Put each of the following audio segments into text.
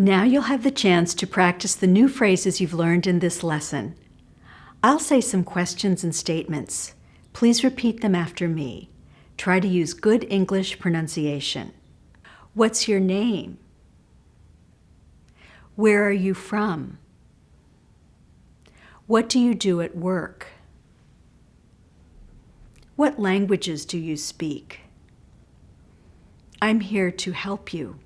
Now you'll have the chance to practice the new phrases you've learned in this lesson. I'll say some questions and statements. Please repeat them after me. Try to use good English pronunciation. What's your name? Where are you from? What do you do at work? What languages do you speak? I'm here to help you.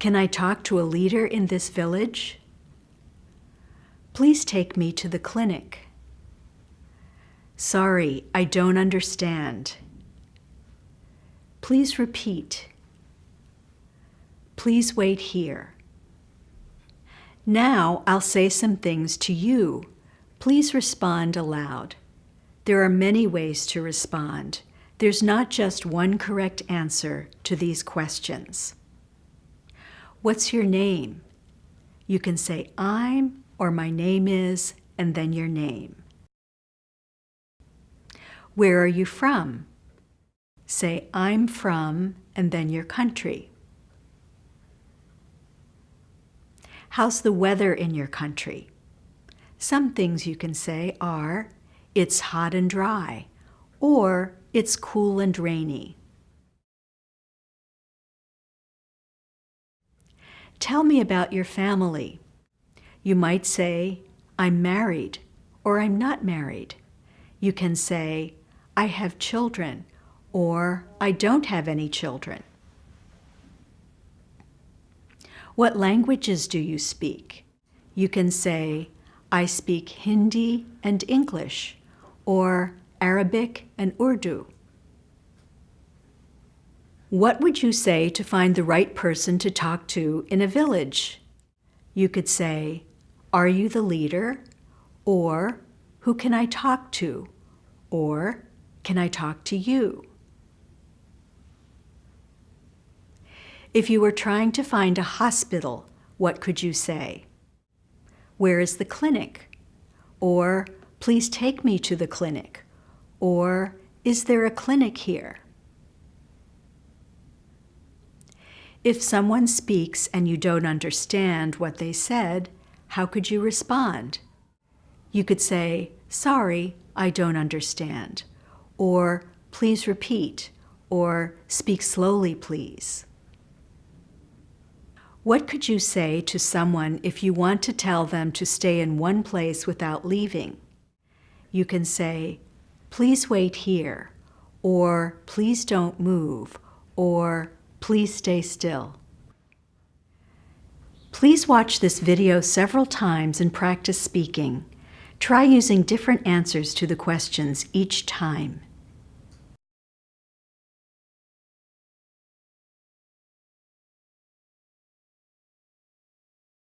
Can I talk to a leader in this village? Please take me to the clinic. Sorry, I don't understand. Please repeat. Please wait here. Now I'll say some things to you. Please respond aloud. There are many ways to respond. There's not just one correct answer to these questions. What's your name? You can say I'm or my name is and then your name. Where are you from? Say I'm from and then your country. How's the weather in your country? Some things you can say are it's hot and dry or it's cool and rainy. Tell me about your family. You might say, I'm married, or I'm not married. You can say, I have children, or I don't have any children. What languages do you speak? You can say, I speak Hindi and English, or Arabic and Urdu. What would you say to find the right person to talk to in a village? You could say, Are you the leader? Or, Who can I talk to? Or, Can I talk to you? If you were trying to find a hospital, what could you say? Where is the clinic? Or, Please take me to the clinic. Or, Is there a clinic here? If someone speaks and you don't understand what they said, how could you respond? You could say, sorry, I don't understand, or please repeat, or speak slowly, please. What could you say to someone if you want to tell them to stay in one place without leaving? You can say, please wait here, or please don't move, or Please stay still. Please watch this video several times and practice speaking. Try using different answers to the questions each time.